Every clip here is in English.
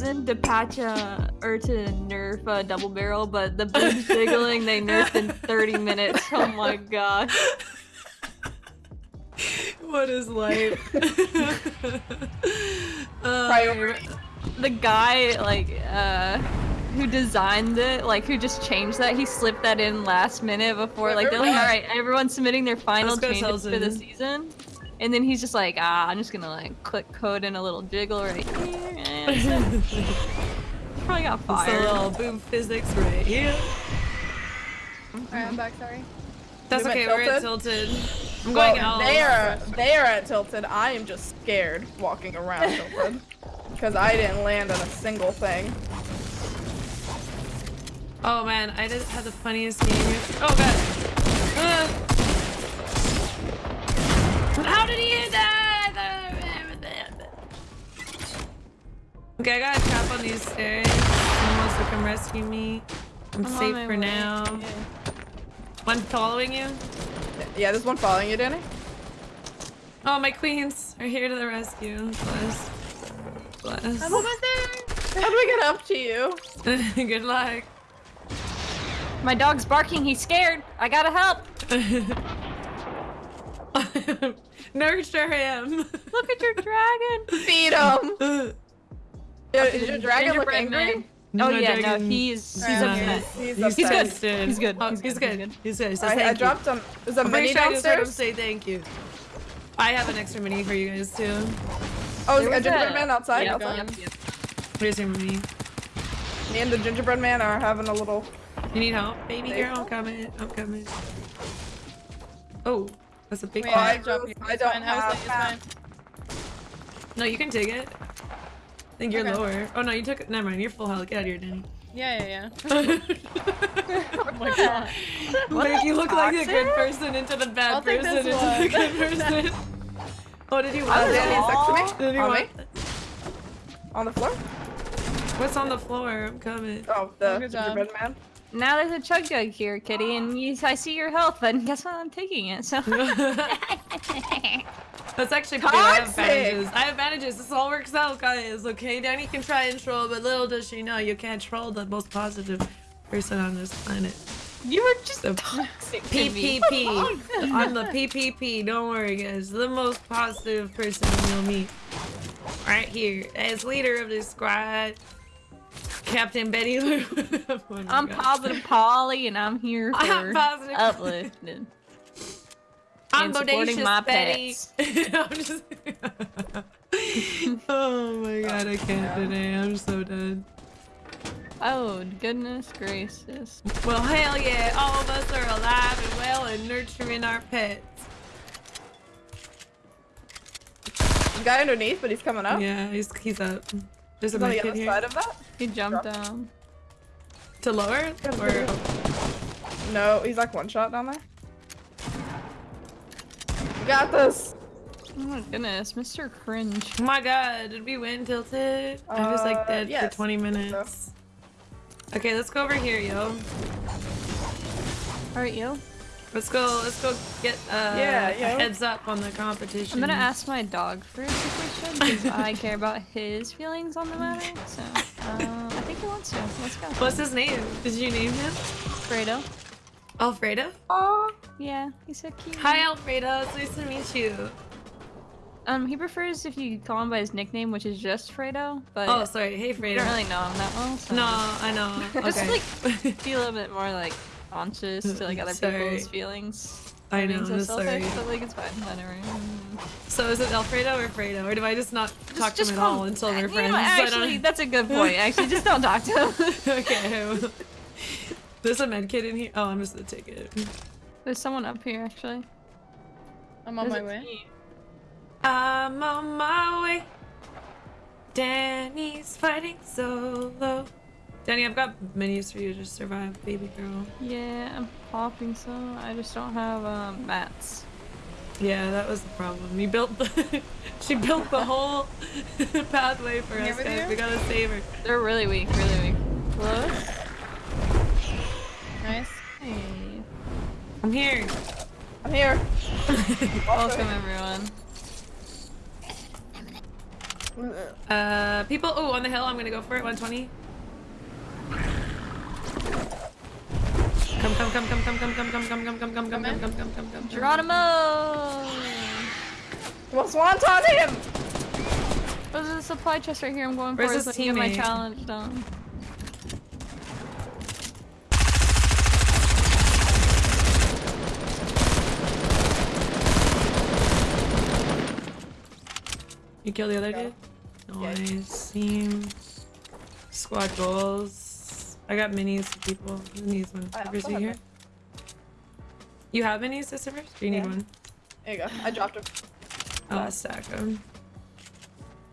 season to patch uh, or to nerf uh, double barrel, but the boobs jiggling they nerfed in 30 minutes. Oh my god. What is life? Priority. The guy like uh who designed it, like who just changed that, he slipped that in last minute before like they're like, all right, everyone's submitting their final changes for the season. And then he's just like, ah, I'm just gonna like click code in a little jiggle right here. And probably got fired. It's a little boom physics right here. Alright, I'm back, sorry. That's We went okay, we're at tilted? Tilted. I'm Well, going out. they are they are at Tilted. I am just scared walking around Tilted. Because I didn't land on a single thing. Oh man, I just had the funniest game. Oh god. Uh. How did he hit that? Okay, I got a trap on these stairs. Someone wants to come rescue me. I'm, I'm safe for way. now. One following you? Yeah, there's one following you, Danny. Oh, my queens are here to the rescue. Bless. Bless. I'm almost there. How do we get up to you? Good luck. My dog's barking, he's scared. I gotta help. Nurture him. Look at your dragon. Feed him. Uh, yeah, is your dragon look angry? man. Oh My yeah, no, he's he's Alright, upset. He's, he's, He's upset. good. He's good. Oh, He's he's good. good. He's good. He's good. He I, I dropped some. There's a I'm mini sure I just heard him downstairs. say thank you. I have an extra mini for you guys too. Oh, There is a gingerbread man outside? Yep, outside? yep, yep. Here's your mini. Me and the gingerbread man are having a little. You need help, baby Thank girl? I'm coming. I'm coming. Oh, that's a big Wait, one. I I dropped you. I don't fine. I was have like, it's fine. No, you can take it. I think you're Okay. lower. Oh no, you took it. Never mind. You're full health. Get out of here, Danny. Yeah, yeah, yeah. oh my god. Make you look like a good person into the bad I'll person into one. the good person. oh, did you want Danny next to me. Did you On want me. On the floor. What's on the floor? I'm coming. Oh, the Good job. gingerbread man. Now there's a chug jug here, kitty, and you, I see your health, but guess what? I'm taking it. So That's actually pretty. I have advantages. I have advantages. This all works out, guys. Okay, Danny can try and troll, but little does she know you can't troll the most positive person on this planet. you were just The toxic. PPP. I'm the PPP. Don't worry, guys. The most positive person you'll meet. Right here. As leader of this squad, Captain Betty Lou. Oh I'm God. positive Polly, and I'm here for I'm positive. uplifting. I'm and supporting bodacious my Betty. pets. I'm just... oh my god, I can't today. I'm so done. Oh goodness gracious! Well, hell yeah, all of us are alive and well and nurturing our pets. The guy underneath, but he's coming up. Yeah, he's, he's up. There's a He's on the med kit other here. side of that. He jumped down. To lower? Or, No, he's like one shot down there. You got this. Oh my goodness, Mr. Cringe. oh my god, did we win Tilted? I was like Uh, dead yes, for 20 minutes. Okay, let's go over here, yo. All right, yo. Let's go, let's go get uh, Yeah, a heads up on the competition. I'm gonna ask my dog first if we should, because I care about his feelings on the matter. So, uh, I think he wants to. Let's go. What's his name? Did you name him? Fredo. Alfredo? Oh, Yeah, he's so cute. Hi, Alfredo. It's nice to meet you. Um, he prefers if you call him by his nickname, which is just Fredo. But Oh, sorry. Hey, Fredo. I Fredo. don't really know him that well. So. No, I know. Just Okay. like be a little bit more like conscious to like other Sorry. people's feelings. I I'm know, so I'm selfish, sorry. but like it's fine. Whatever. So is it Alfredo or Fredo, or do I just not talk to him at all until we're friends? what, I don't- Actually, that's a good point. Actually, just don't talk to him. okay. There's a med kit in here. Oh, I'm just gonna take it. There's someone up here actually. I'm on There's my way. few. I'm on my way. Danny's fighting solo. Danny, I've got menus for you to survive, baby girl. Yeah, I'm popping some. I just don't have um, mats. Yeah, that was the problem. You built the she built the whole pathway for Here us guys. you? We gotta save her. They're really weak, really weak. Hello? Nice. Hey. I'm here. I'm here. Welcome everyone. Uh, people. Oh, on the hill. I'm gonna go for it. 120. Come, come, come, come, come, come, come, come, come, come, come, come, come, come, come, come, come, come. Geronimo! Well, Swanton him! There's a supply chest right here. I'm going Where's for it his so I can get my teammate? challenge done. You kill the other Yeah. dude? Yeah. Nice. Team. Squad goals. I got minis for people. Who needs one? I Servers, also you have here? one. You have minis to servers? Do you need Yeah. one? There you go. I dropped him. I'll stack them.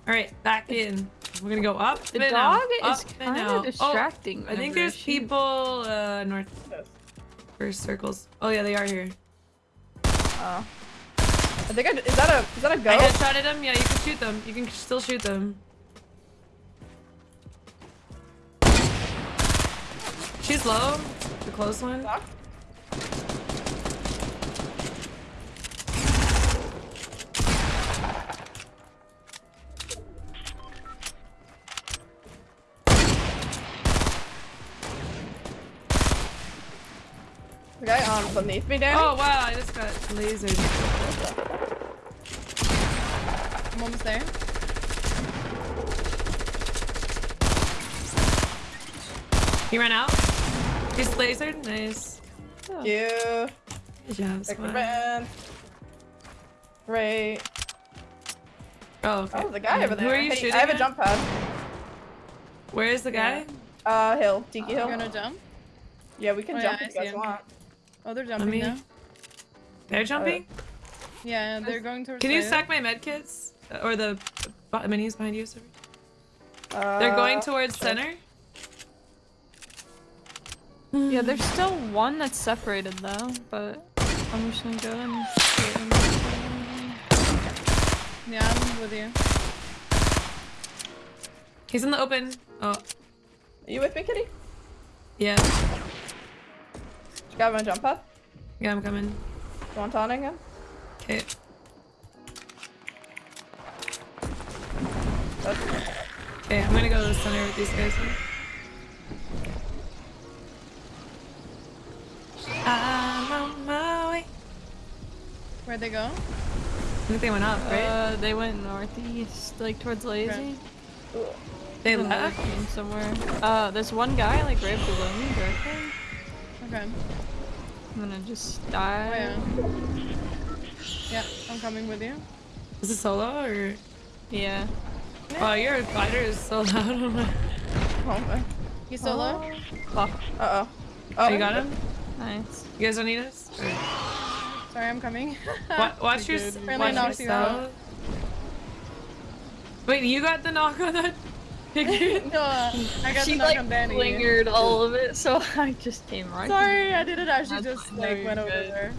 Alright, back in. We're gonna go up The and dog out, is kind of distracting. Oh, I think there's she- people uh, north First circles. Oh yeah, they are here. Oh. I think I is that a is that a I ghost? headshotted them. Yeah, you can shoot them. You can still shoot them. She's low. The close one. The guy on beneath me, Danny. Oh wow, I just got lasered. I'm almost there. He ran out. He's lasered. Nice. you. Good job, Like squad. man. Great. Oh, okay. Oh, there's a guy over there. Who are you Hey, shooting I have a at? jump pad. Where is the guy? Uh, hill. Tiki You're hill. gonna jump? Yeah, we can Oh, jump yeah, if you guys him. want. Oh, they're jumping me- now. They're jumping. Yeah, they're going towards. Can you the- stack my med kits Uh, or the b- minis behind you? Sorry. Uh, They're going towards sure. center. Yeah, there's still one that's separated though, but I'm just gonna go and shoot him. Yeah, I'm with you. He's in the open. Oh, Are you with me, Kitty? yeah. You got my jump pad? Yeah, I'm coming. Swantoning him? Okay. Okay, I'm gonna go to the center with these guys. Where'd they go? I think they went up, right? Uh, they went northeast, like towards Lazy. Ooh. they There's left. team somewhere. Uh, there's one guy like right below me directly. Okay. I'm gonna just Oh die. yeah. Yeah, I'm coming with you. Is it solo or? Yeah. Oh, your glider is so loud. on my- Oh, man. He's solo. Fuck. Uh-oh. Oh, you got him? Nice. You guys don't need us? Or- Sorry, I'm coming. Wa- watch your, good. Friendly watch knocks you yourself. Wait, you got the knock on that picture? no, uh, I got she the knock like on Danny. lingered all of it, so I just came right. Sorry, I didn't actually That's- just like you're went over there.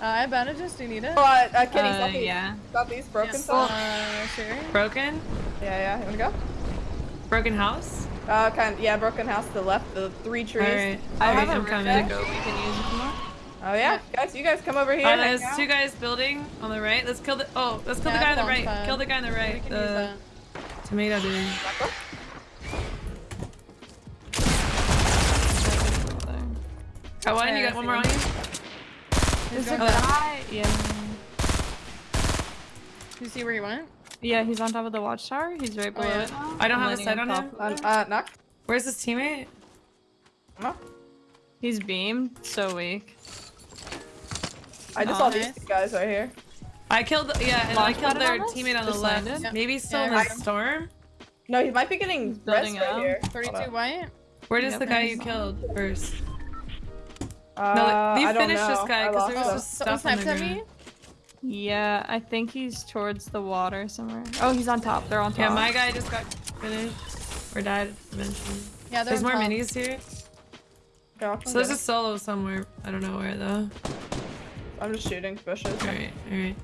Uh, I have bandages. Do you need it? Oh, uh, uh, Kitty, Uh, southeast. yeah. Southeast, broken Yes. side. Uh, Sherry. Broken? Yeah, yeah. You wanna go? Broken house? Uh, kind yeah, broken house to the left, the three trees. Alright. I Alright, have a I'm rift coming. we can use if you want. Oh yeah, guys, you guys come over here. Uh, there's out. two guys building on the right. Let's kill the. Oh, let's kill Yeah, the guy on the right. pad. Kill the guy on the We right. can use The tomato dude. Got one. You got one more on you. He's There's a going back. guy. Yeah. You see where he went? Yeah, he's on top of the watchtower. He's right below yeah. it. I don't I'm have a sight on him. of Uh, uh, knock. Where's his teammate? No. He's beamed. So weak. I just saw Nice. these two guys right here. I killed. Yeah, and I killed their on teammate on the Just left. landed? Yeah. Maybe still Yeah, in the got him. storm. No, he might be getting He's rest building right here. 32 white. Where does Yep, the guy you one. killed first? Uh, No, you I don't finished this guy, I 'cause lost there was him. this- Someone Stuff on the sniped at me. Yeah, I think he's towards the water somewhere. Oh, he's on top. They're on top. Yeah, my guy just got finished or died eventually. Yeah, There's more top. minis here. Okay, I'll come So there's a solo somewhere. I don't know where though. Him. I'm just shooting bushes. Alright, alright.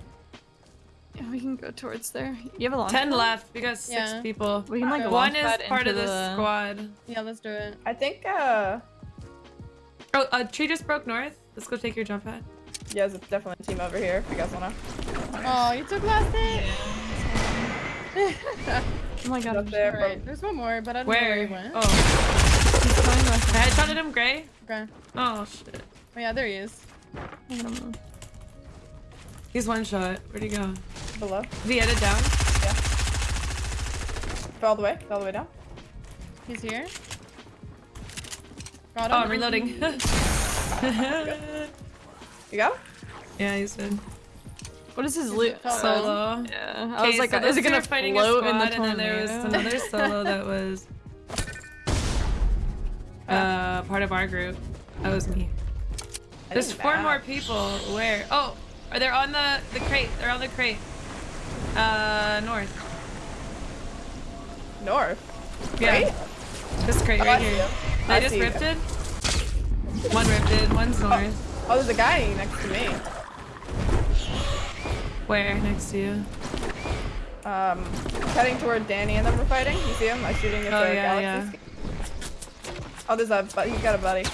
Yeah, we can go towards there. You have a launch Ten pad? left. We got six Yeah. people. We can like Okay. One is part of this the... squad. Yeah, let's do it. I think, uh, Oh, a tree just broke north. Let's go take your jump pad. yeah, there's definitely a team over here if you guys wanna. Oh, you took last hit. Oh my god. Up I'm there, sure. Alright, there's one more, but I don't know where he went. Oh, He's going with I headshotted him, Gray. Okay. Oh shit. Oh yeah, there he is. I don't know. He's one shot. Where'd he go? Below. Did he edit down? Fell all the way. Fell all the way down. He's here. Got Oh. I'm reloading. You got him? yeah, he's good. What is his loot? Solo. Solo. Yeah. I was like, so is those it gonna are fighting a float in the squad, and then there was tornado? another solo that was uh part of our group. That was me. There's four match. more people. Where? Oh, are they on the the crate? They're on the crate. Uh, north. North. Yeah, Right? this crate Oh, right here. him. They I just ripped it. One ripped it. One's north. Oh, there's a guy next to me. Where? Next to you. Um, heading toward Danny and them were fighting. You see him? I'm shooting at Oh, the yeah, galaxy. Oh, there's a buddy. he's got a buddy.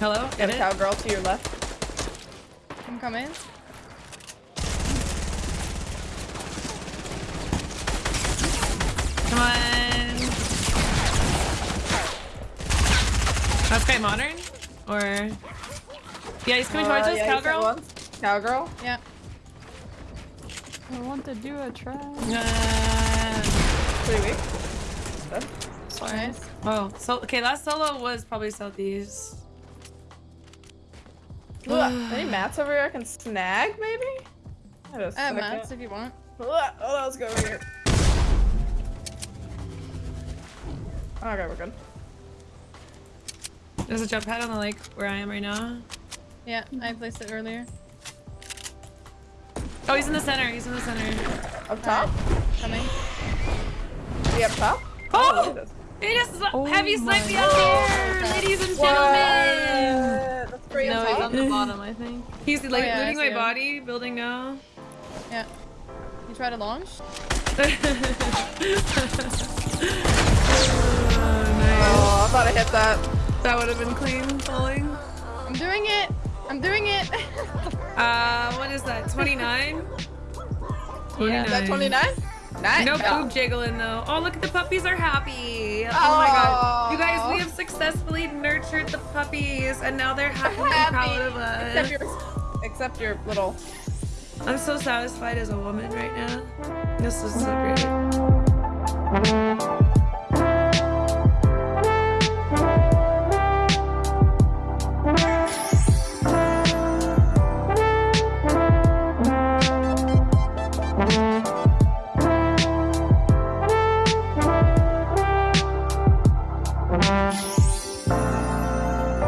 Hello. Got a cowgirl to your left. I'm coming. Come on. That's Okay, modern? Or... Yeah, he's coming towards Uh, us, yeah, he's cowgirl? Cowgirl. Yeah. I want to do a try. Uh, Pretty weak. Sorry. Nice. oh, so, okay, last solo was probably southeast. Ugh, Any mats over here I can snag, maybe? I just I have I mats if you want. Ugh, Oh, let's go over here. Oh, okay, we're good. There's a jump pad on the lake where I am right now. Yeah, I placed it earlier. Oh, he's in the center. He's in the center. Up top? Coming. Is he up top? Oh! look at this. He just sl- Oh heavy my sniped me out there, ladies and gentlemen. What? That's three No, up he's on the bottom, I think. He's like yeah, looting my him. body, building now. Yeah. You try to launch? oh, nice. Oh, I thought I hit that. That would have been clean falling. I'm doing it! I'm doing it! Uh, what is that? 29? Yeah. Is that 29? Nice. No Yeah. boob jiggling though. Oh, look at the puppies are happy. Oh my god. You guys, we have successfully nurtured the puppies and now they're happy proud of Except your, except your little. I'm so satisfied as a woman right now. This is so great.